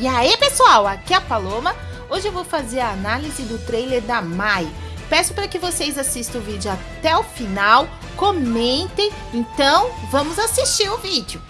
E aí pessoal, aqui é a Paloma, hoje eu vou fazer a análise do trailer da Mai. Peço para que vocês assistam o vídeo até o final, comentem, então vamos assistir o vídeo.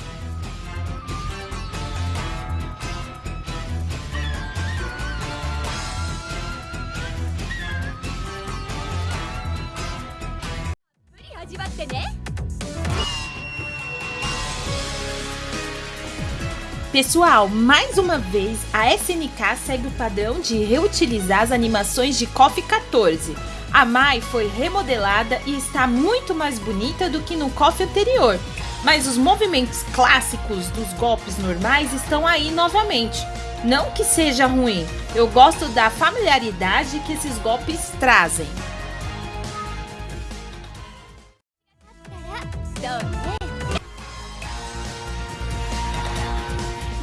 Pessoal, mais uma vez, a SNK segue o padrão de reutilizar as animações de KOF 14. A Mai foi remodelada e está muito mais bonita do que no KOF anterior, mas os movimentos clássicos dos golpes normais estão aí novamente. Não que seja ruim, eu gosto da familiaridade que esses golpes trazem.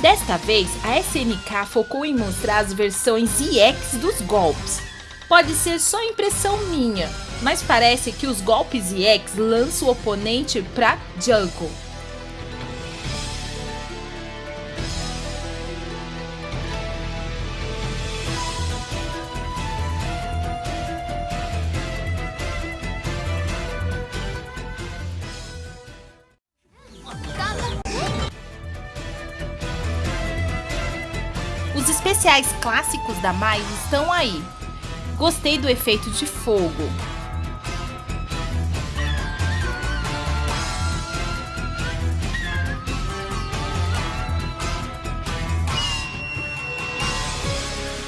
Desta vez, a SNK focou em mostrar as versões EX dos golpes. Pode ser só impressão minha, mas parece que os golpes EX lançam o oponente para jungle. Especiais clássicos da Mai estão aí. Gostei do efeito de fogo.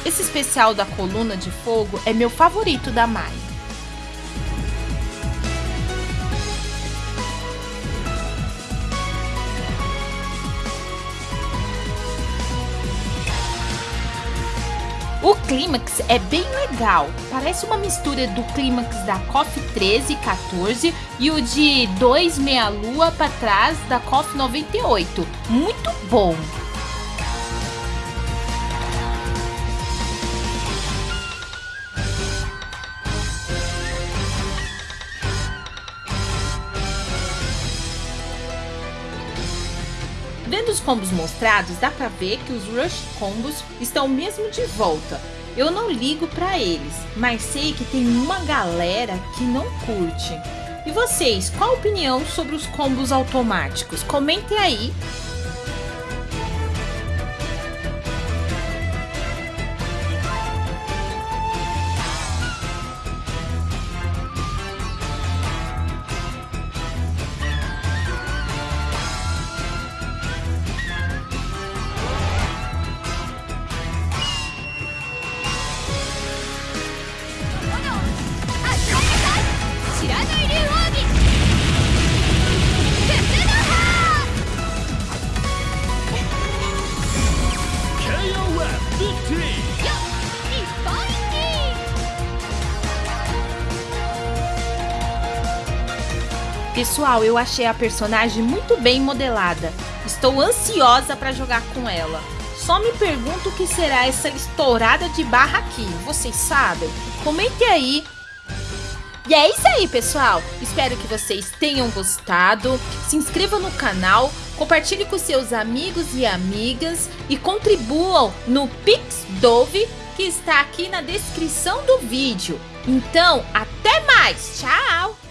Esse especial da coluna de fogo é meu favorito da Mai. O clímax é bem legal, parece uma mistura do clímax da KOF 13 e 14 e o de 2 meia lua para trás da KOF 98. Muito bom! Vendo os combos mostrados, dá pra ver que os Rush combos estão mesmo de volta. Eu não ligo pra eles, mas sei que tem uma galera que não curte. E vocês, qual a opinião sobre os combos automáticos? Comentem aí Pessoal, eu achei a personagem muito bem modelada. Estou ansiosa para jogar com ela. Só me pergunto o que será essa estourada de barra aqui. Vocês sabem? Comente aí. E é isso aí, pessoal. Espero que vocês tenham gostado. Se inscreva no canal, compartilhe com seus amigos e amigas e contribuam no Pix Dove que está aqui na descrição do vídeo. Então, até mais. Tchau!